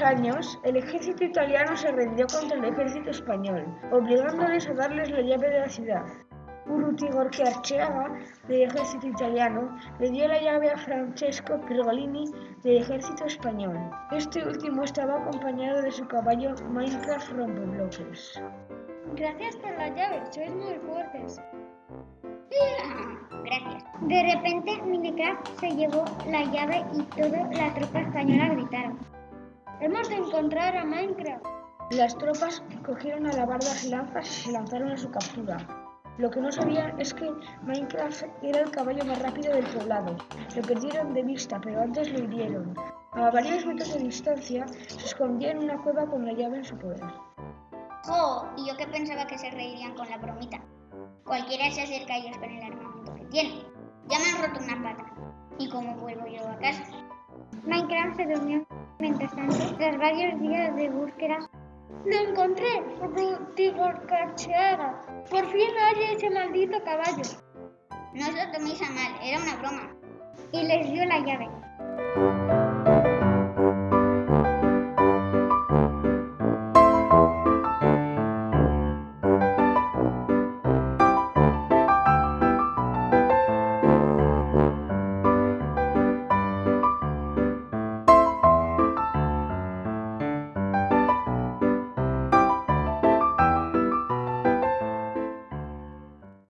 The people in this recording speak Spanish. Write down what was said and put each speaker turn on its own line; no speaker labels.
años, el ejército italiano se rindió contra el ejército español, obligándoles a darles la llave de la ciudad. Urrutigor Archeaga, del ejército italiano, le dio la llave a Francesco Pergolini del ejército español. Este último estaba acompañado de su caballo Minecraft Rompebloques.
Gracias por la llave, sois muy fuertes.
Gracias.
De repente, Minecraft se llevó la llave y toda la tropa española gritaron.
Hemos de encontrar a Minecraft.
Las tropas cogieron alabardas y lanzas y se lanzaron a su captura. Lo que no sabían es que Minecraft era el caballo más rápido del poblado. Lo perdieron de vista, pero antes lo hirieron. A varios metros de distancia se escondía en una cueva con la llave en su poder.
¡Jo! Y yo que pensaba que se reirían con la bromita. Cualquiera se acerca a ellos con el armamento que tienen. Ya me han roto una pata. ¿Y cómo vuelvo yo a casa?
Minecraft se durmió. Mientras tanto, tras varios días de búsqueda,
¡Lo encontré! Urrutigor Archeaga. Por fin hay ese maldito caballo.
No os lo toméis a mal, era una broma.
y les dio la llave.